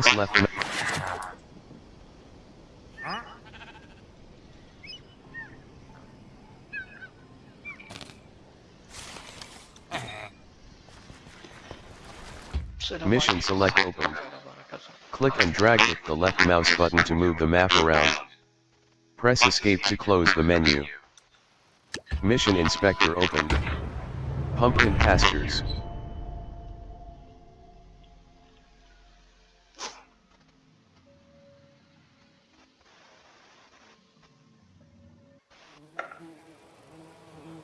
press left. Mission select open. Click and drag with the left mouse button to move the map around. Press escape to close the menu. Mission inspector opened. Pumpkin pastures.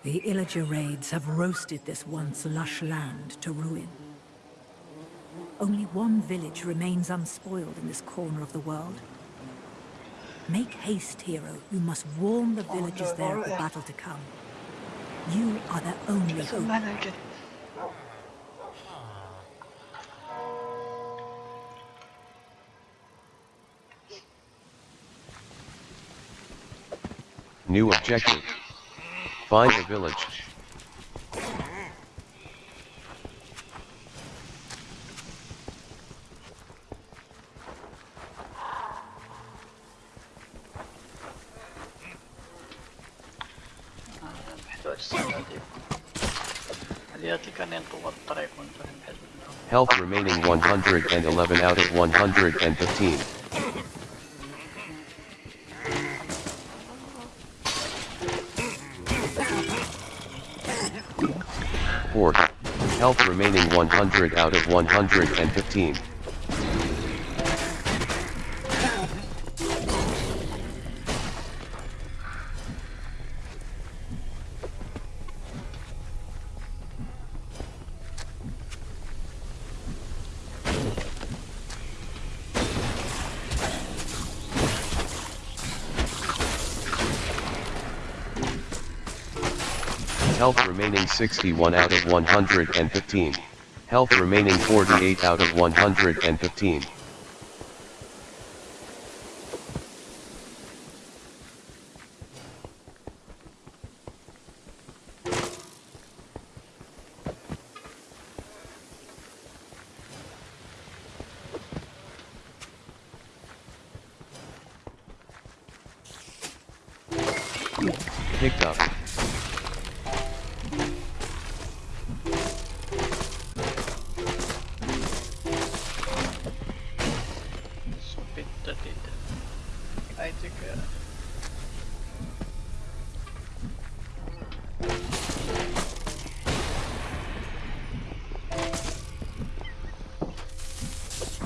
The Illager raids have roasted this once lush land to ruin. Only one village remains unspoiled in this corner of the world. Make haste, hero. You must warn the villagers there of the battle to come. You are their only hope. New objective. Find a village. Health remaining 111 out of 115. Health remaining 100 out of 115. 61 out of 115. Health remaining 48 out of 115. Picked up.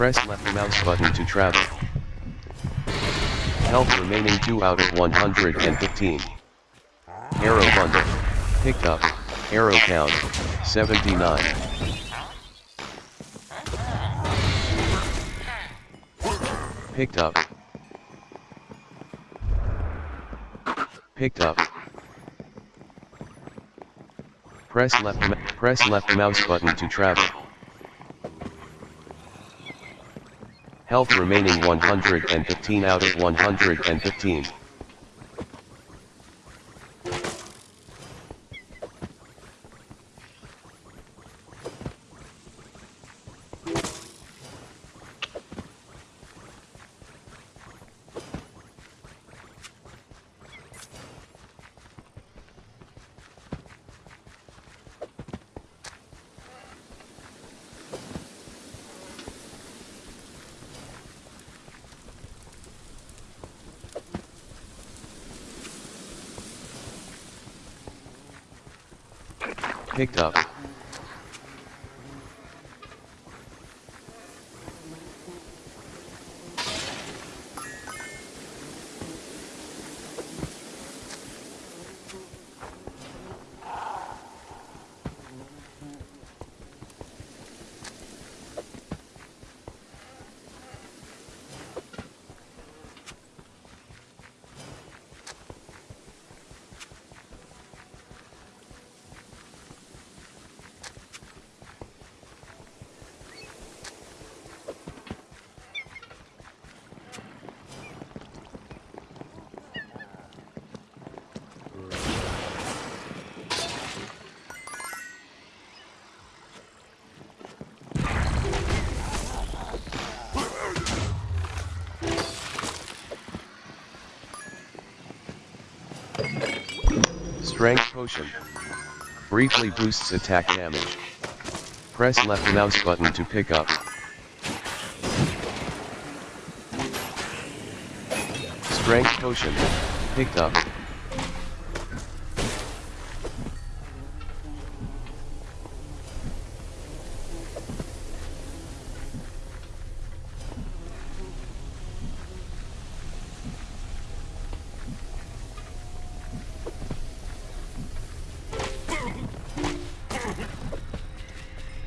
Press left mouse button to travel. Health remaining 2 out of 115. Arrow bundle. Picked up. Arrow count. 79. Picked up. Picked up. Press left press left mouse button to travel. Health remaining 115 out of 115. Strength Potion. Briefly boosts attack damage. Press left mouse button to pick up. Strength Potion. Picked up.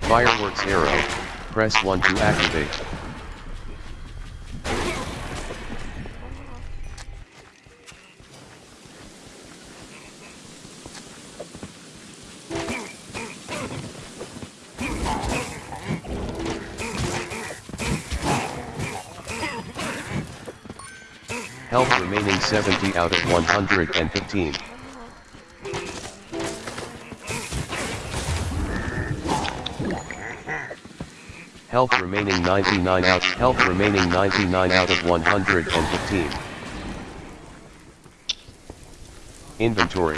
Fireworks arrow, press 1 to activate. Health remaining 70 out of 115. Health remaining 99 out, health remaining 99 out of 115. Inventory.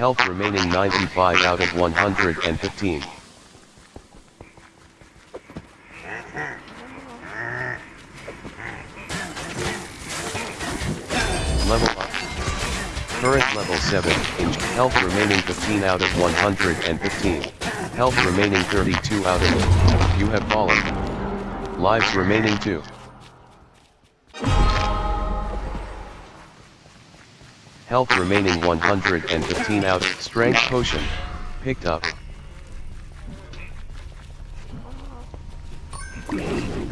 Health remaining 95 out of 115. Level up. Current level 7, inch, health remaining 15 out of 115. Health remaining 32 out of, you have fallen. Lives remaining 2. Health remaining 115 out, of strength potion, picked up.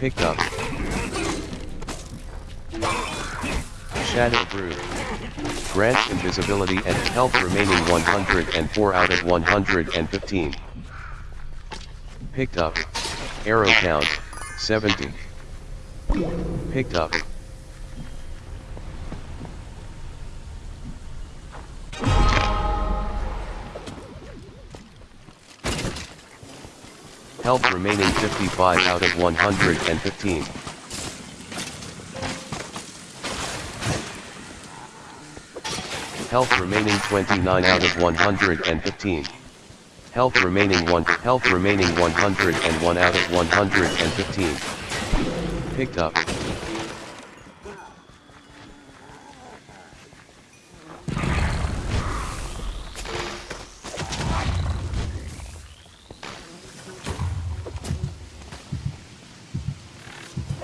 Picked up. Shadow Brew. Grants invisibility and health remaining 104 out of 115. Picked up. Arrow count, 70. Picked up. Health remaining 55 out of 115. Health remaining 29 out of 115. Health remaining 1, health remaining 101 out of 115. Picked up.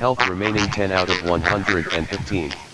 Health remaining 10 out of 115.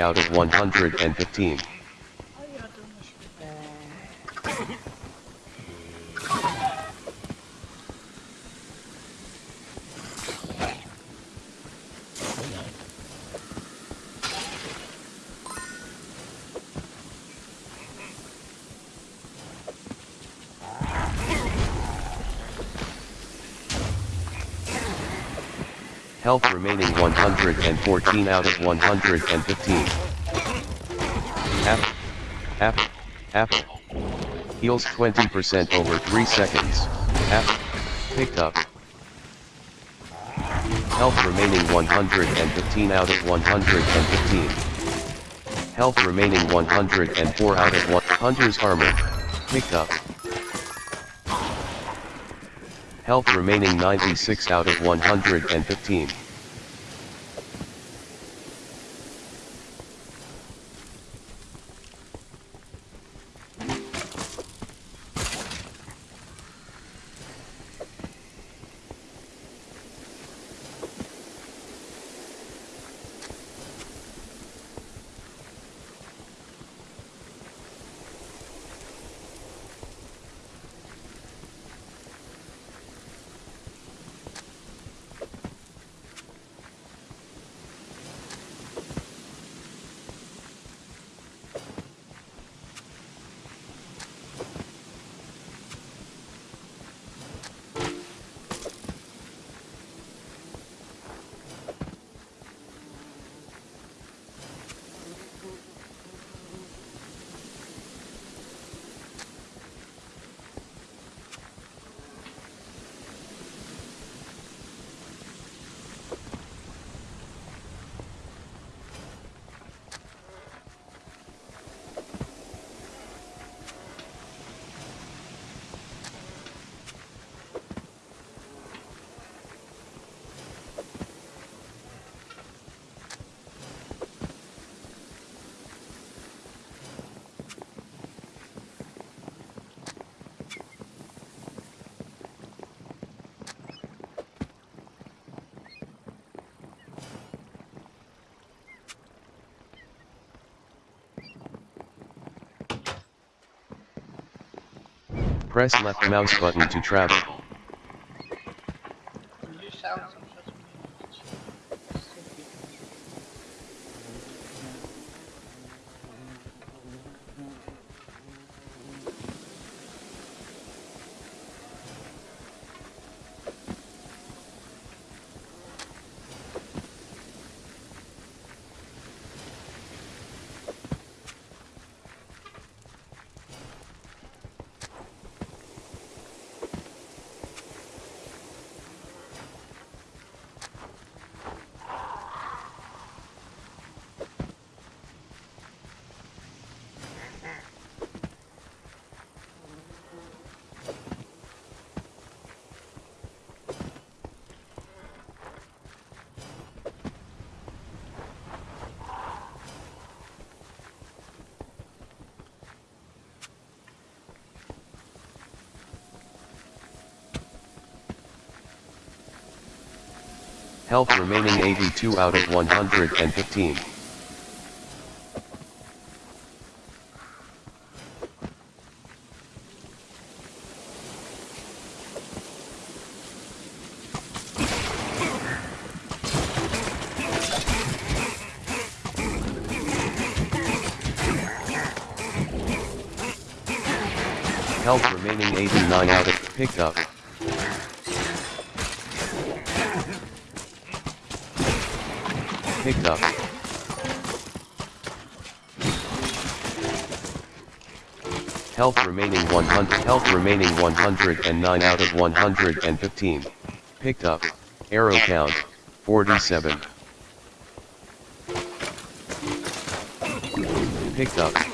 Out of 115. Health remaining 114 out of 115. Apple. Apple. Apple. Heals 20% over 3 seconds. Apple. Picked up. Health remaining 115 out of 115. Health remaining 104 out of 1. Hunter's armor. Picked up. Health remaining 96 out of 115. Press left mouse button to travel. Health remaining 82 out of 115. Health remaining 89 out of picked up. Picked up. Health remaining 100 health remaining 109 out of 115. Picked up. Arrow count 47. Picked up.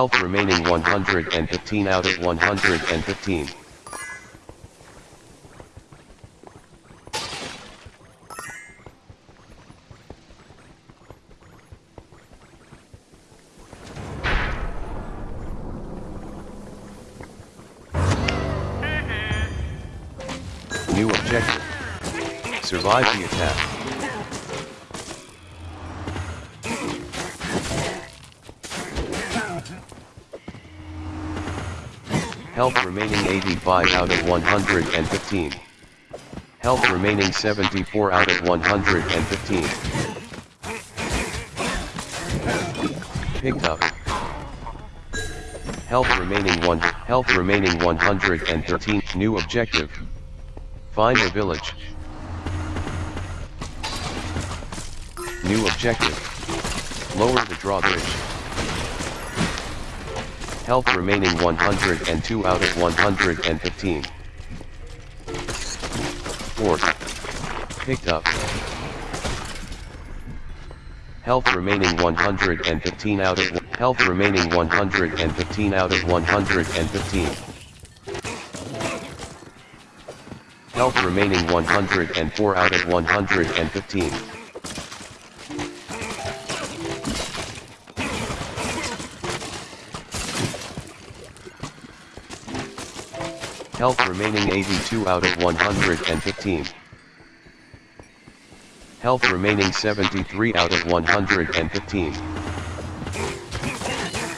Health remaining 115 out of 115. New objective. Survive the attack. Health remaining 85 out of 115. Health remaining 74 out of 115. Picked up. Health remaining 1. Health remaining 113. New objective. Find a village. New objective. Lower the drawbridge. Health remaining 102 out of 115. Fort. Picked up. Health remaining 115 out of health remaining 115 out of 115. Health remaining 104 out of 115. Health remaining 82 out of 115. Health remaining 73 out of 115.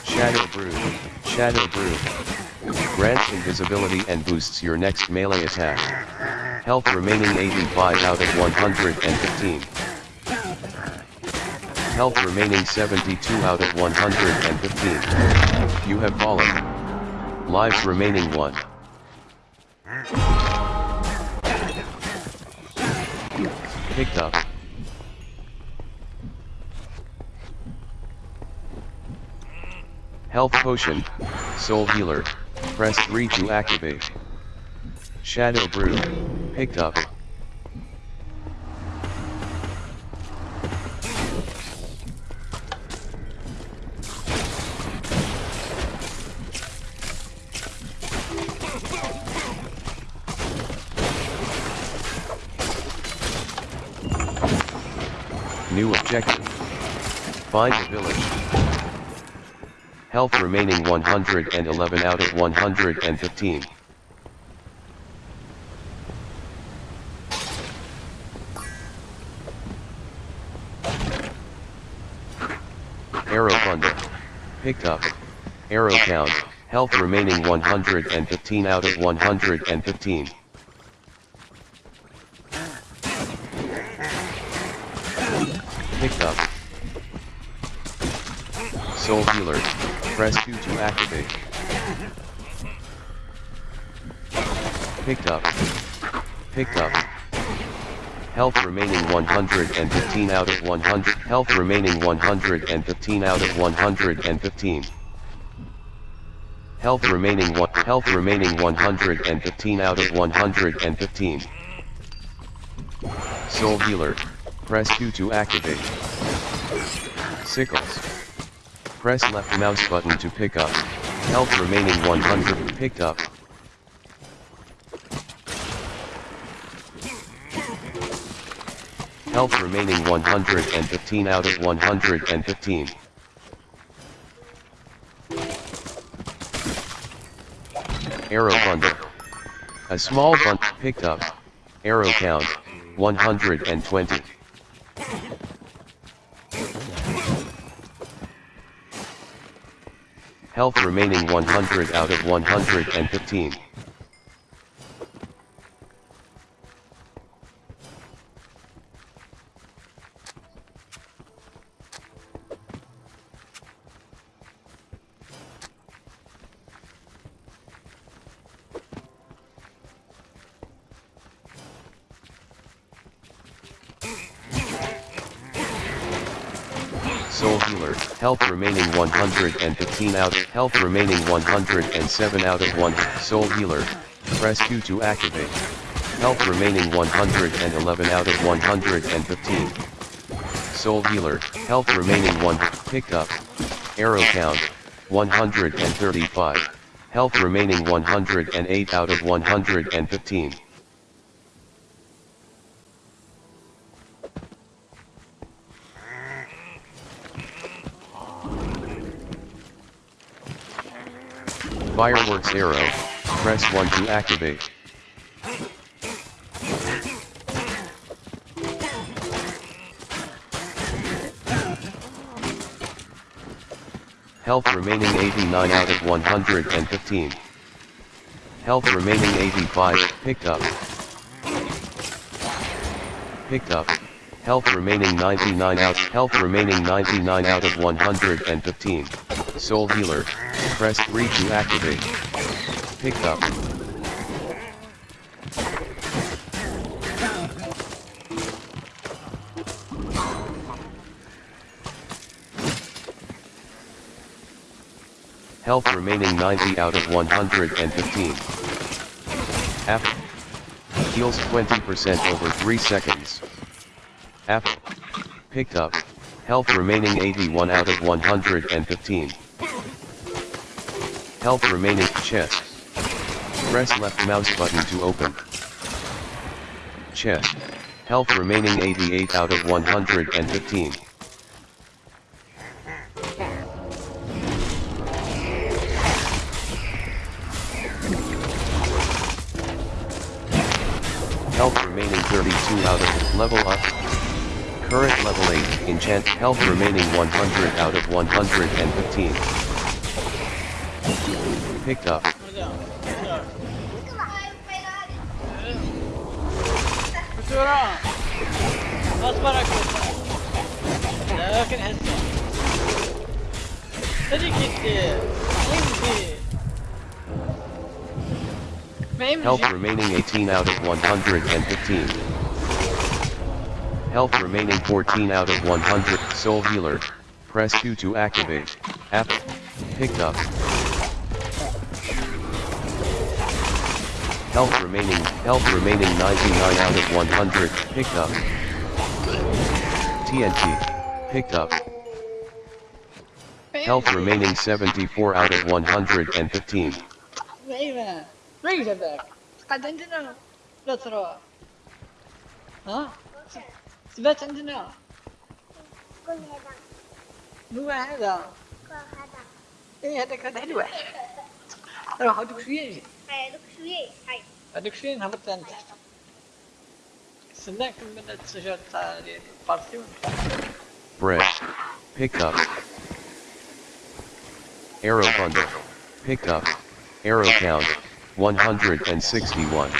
Shadow Brew, Shadow Brew. Grants invisibility and boosts your next melee attack. Health remaining 85 out of 115. Health remaining 72 out of 115. You have fallen. Lives remaining 1. Picked up. Health Potion, Soul Healer, press 3 to activate. Shadow Brew, picked up. Find a village. Health remaining 111 out of 115. Arrow bundle. Picked up. Arrow count. Health remaining 115 out of 115. Picked up. Soul Healer. Press 2 to activate. Picked up. Picked up. Health remaining 115 out of 100. Health remaining 115 out of 115. Health remaining one. Health remaining 115 out of 115. Soul Healer. Press 2 to activate. Sickles. Press left mouse button to pick up. Health remaining 100. Picked up. Health remaining 115 out of 115. Arrow bundle. A small bundle picked up. Arrow count 120. Health remaining 100 out of 115. Soul Healer, health remaining 115 out, health remaining 107 out of 1, Soul Healer, press Q to activate. Health remaining 111 out of 115. Soul Healer, health remaining 1, picked up. Arrow count, 135. Health remaining 108 out of 115. Fireworks arrow, press 1 to activate. Health remaining 89 out of 115. Health remaining 85, picked up. Picked up. Health remaining 99 out, health remaining 99 out of 115. Soul Healer, press 3 to activate. Picked up. Health remaining 90 out of 115. App. Heals 20% over 3 seconds. App. Picked up. Health remaining 81 out of 115. Health remaining chest. Press left mouse button to open. Chest. Health remaining 88 out of 115. Health remaining 32 out of level up. Current level 8, enchant health remaining 100 out of 115 Picked up. بسرعة اصبرك لكن هسه صدق انت انت ما Health يمشي remaining 18 out of 115. Health remaining 14 out of 100. Soul Healer. Press Q to activate. App. Picked up. Health remaining, health remaining 99 out of 100. Picked up. TNT. Picked up. Health remaining 74 out of 115. ايوه ما يجبك قاعد عندنا لا ترى ها ثبات عندنا كل هذا هو هذا كل هذا ايه هذاك هذا حلو روح هذوك شويه يجي هاي دوك شوية هاي Reduceren har potential. Select minutes secretary pursuit. Pick up. Arrow bundle. Pickup. Arrow count. 161.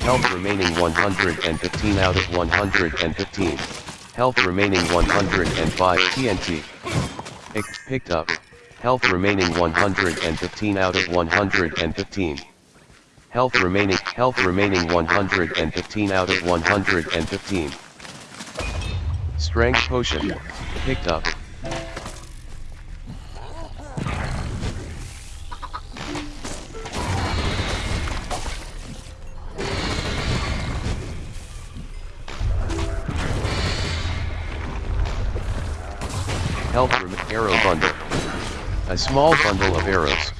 Health remaining 115 out of 115. Health remaining 105 TNT. Picked up. Health remaining 115 out of 115. Health remaining health remaining 115 out of 115. Strength potion. Picked up. Health arrow bundle. A small bundle of arrows.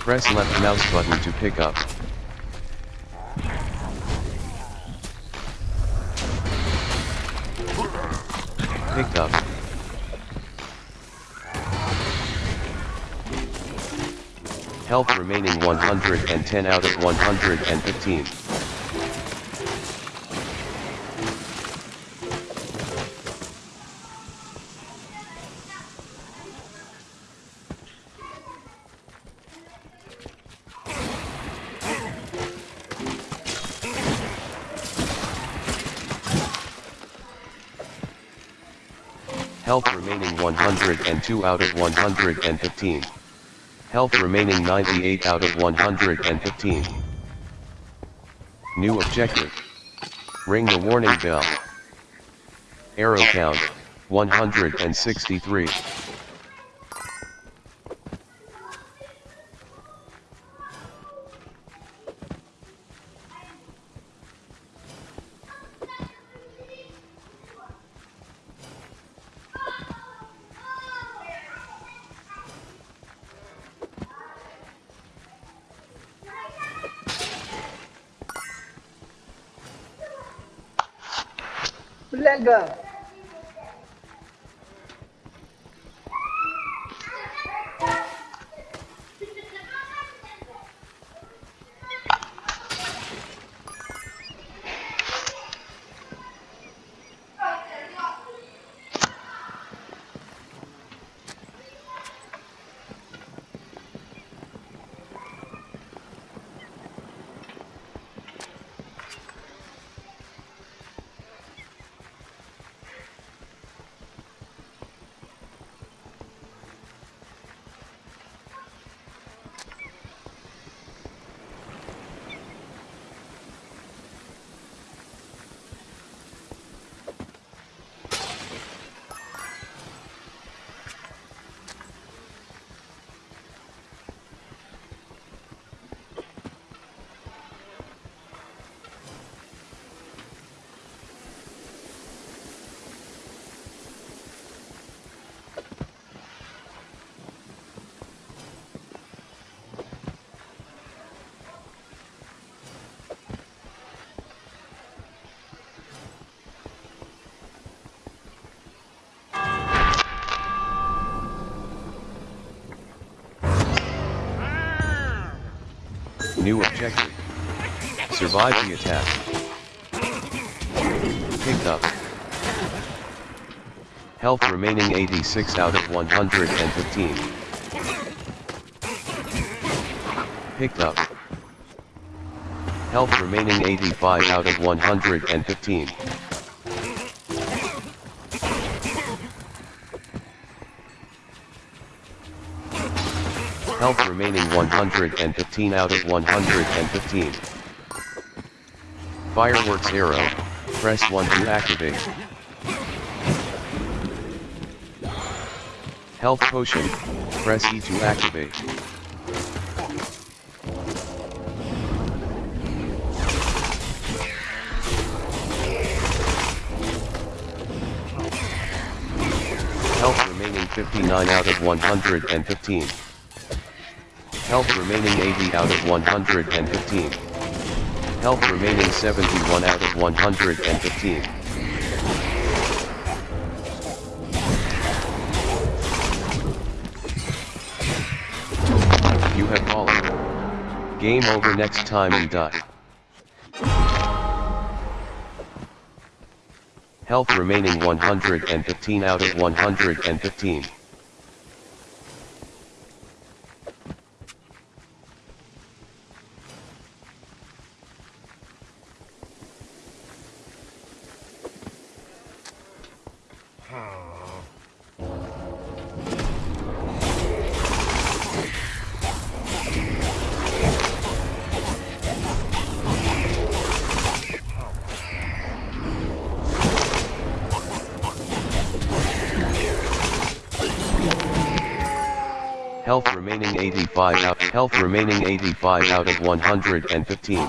Press left mouse button to pick up. Picked up. Health remaining 110 out of 115. 102 out of 115. Health remaining 98 out of 115. New objective. Ring the warning bell. Arrow count, 163. go. New objective. Survive the attack. Picked up. Health remaining 86 out of 115. Picked up. Health remaining 85 out of 115. Health remaining 115 out of 115. Fireworks arrow, press 1 to activate. Health potion, press E to activate. Health remaining 59 out of 115. Health remaining 80 out of 115. Health remaining 71 out of 115. You have fallen. Game over next time and die. Health remaining 115 out of 115. Remaining 85 out. Health remaining 85 out of 115.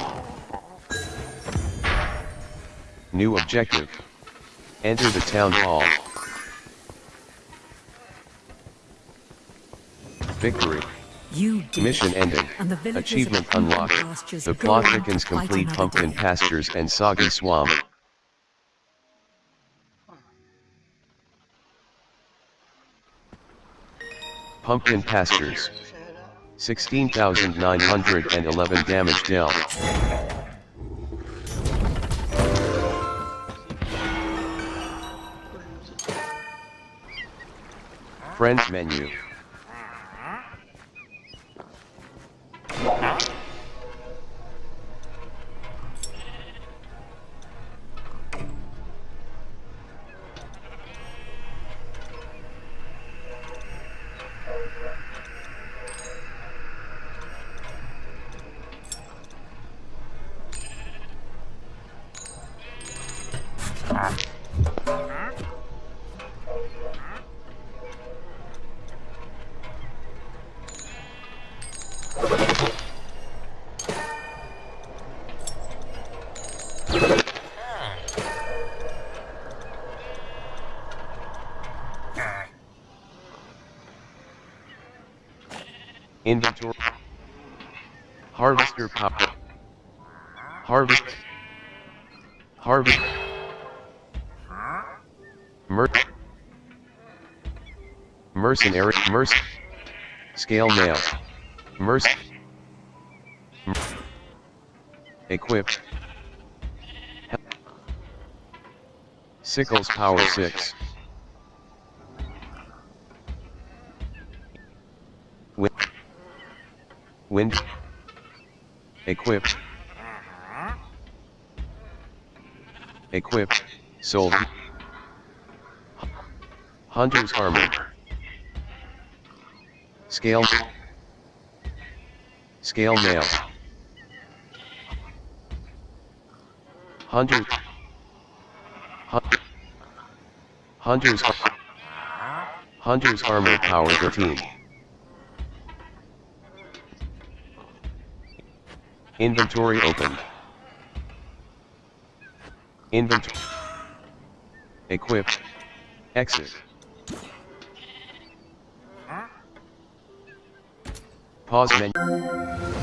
New objective. Enter the town hall. Victory. You Mission it. ending. The villagers of Achievement unlocked. The plot thickens complete pumpkin pastures and soggy swamp. Pumpkin pastures. 16,911 damage dealt. Friends menu. Inventory. Harvester power. Harvest. Harvest. Mer. Mercenary. Merc. Scale mail. Merc. Mer- Equip. Sickles power 6. Wind. Equip. Equip. Sold. Hunter's armor. Scale. Scale mail. Hunter. Hun- Hunter's. Hunter's armor power 13. Inventory opened. Inventory. Equip. Exit. Pause menu.